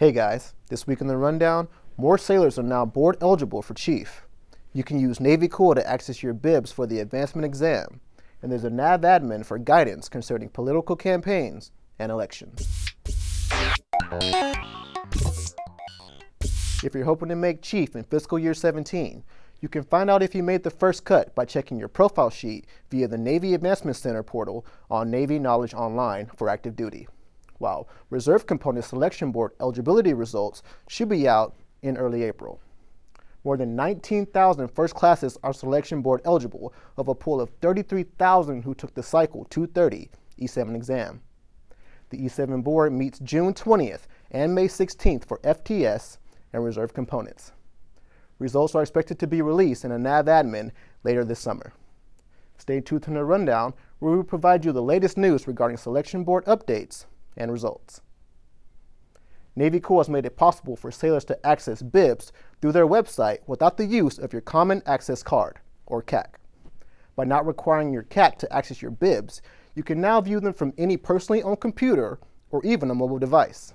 Hey guys, this week in the rundown, more sailors are now board eligible for Chief. You can use Navy Cool to access your bibs for the advancement exam, and there's a NAV admin for guidance concerning political campaigns and elections. If you're hoping to make Chief in fiscal year 17, you can find out if you made the first cut by checking your profile sheet via the Navy Advancement Center portal on Navy Knowledge Online for active duty while Reserve Component Selection Board eligibility results should be out in early April. More than 19,000 first classes are Selection Board eligible of a pool of 33,000 who took the Cycle 230 E7 exam. The E7 board meets June 20th and May 16th for FTS and Reserve components. Results are expected to be released in a NAV admin later this summer. Stay tuned to the rundown where we will provide you the latest news regarding selection board updates and results. Navy Cool has made it possible for sailors to access bibs through their website without the use of your Common Access Card, or CAC. By not requiring your CAC to access your bibs, you can now view them from any personally owned computer or even a mobile device.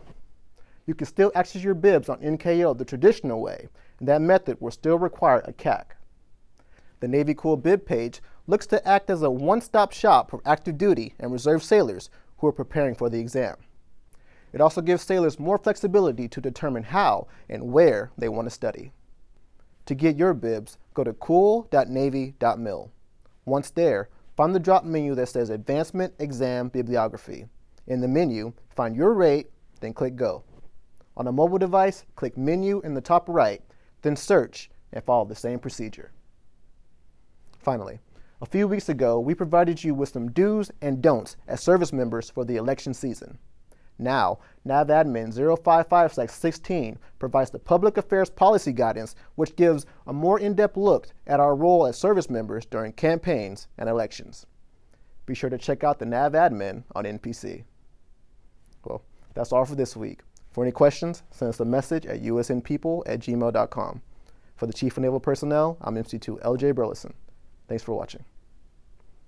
You can still access your bibs on NKO the traditional way, and that method will still require a CAC. The Navy Cool bib page looks to act as a one-stop shop for active duty and reserve sailors who are preparing for the exam. It also gives sailors more flexibility to determine how and where they want to study. To get your bibs, go to cool.navy.mil. Once there, find the drop menu that says Advancement Exam Bibliography. In the menu, find your rate, then click Go. On a mobile device, click Menu in the top right, then Search, and follow the same procedure. Finally, a few weeks ago, we provided you with some do's and don'ts as service members for the election season. Now, NAVADMIN 055-16 provides the public affairs policy guidance, which gives a more in-depth look at our role as service members during campaigns and elections. Be sure to check out the NAVADMIN on NPC. Well, that's all for this week. For any questions, send us a message at usnpeople at gmail.com. For the Chief of Naval Personnel, I'm MC2 LJ Burleson. Thanks for watching.